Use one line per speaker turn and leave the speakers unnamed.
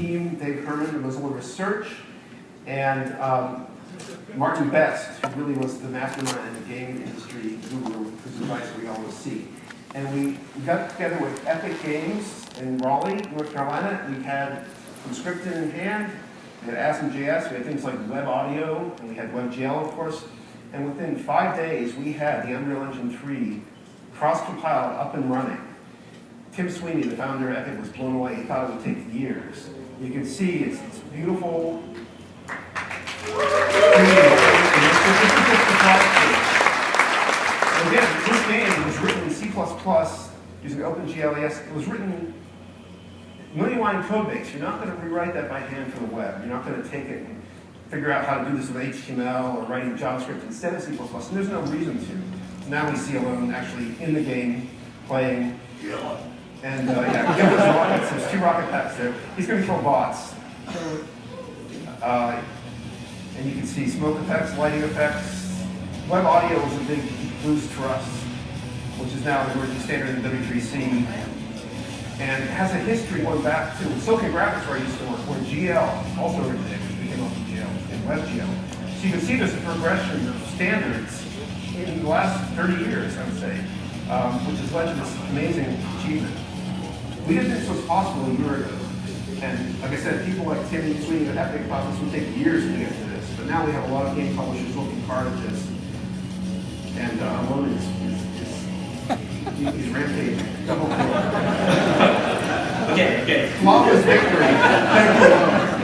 team, Dave Herman, the Mozilla Research, and um, Martin Best, who really was the mastermind in the game industry guru, whose advice we always see. And we, we got together with Epic Games in Raleigh, North Carolina. We had Emscripten in hand, we had ASM.js, we had things like web audio, and we had WebGL, of course. And within five days, we had the Unreal Engine 3 cross-compiled, up and running. Tim Sweeney, the founder of Epic, was blown away. He thought it would take years. You can see it's, it's beautiful. Again, this game was written in C++ using OpenGLES. It was written million line code base. You're not going to rewrite that by hand for the web. You're not going to take it and figure out how to do this with HTML or writing JavaScript instead of C++. And there's no reason to. Now we see Alon actually in the game playing. And uh, yeah, rockets. There's two rocket packs there. He's going to throw bots. Uh, and you can see smoke effects, lighting effects. Web audio was a big boost for us, which is now the emerging standard in the W3C. And has a history going back to Silicon Graphics where I used to work, where GL also originated, became OpenGL and WebGL. So you can see there's a progression of standards in the last 30 years, I would say, um, which has led to this amazing achievement. We didn't think this was possible a year ago. And like I said, people like Tim Sweeney at Epic this would take years to get to this. But now we have a lot of game publishers looking hard at this. And uh, Alon is, is, is he's rampaging. Double kill.
Okay, okay.
Flawless victory. Thank you.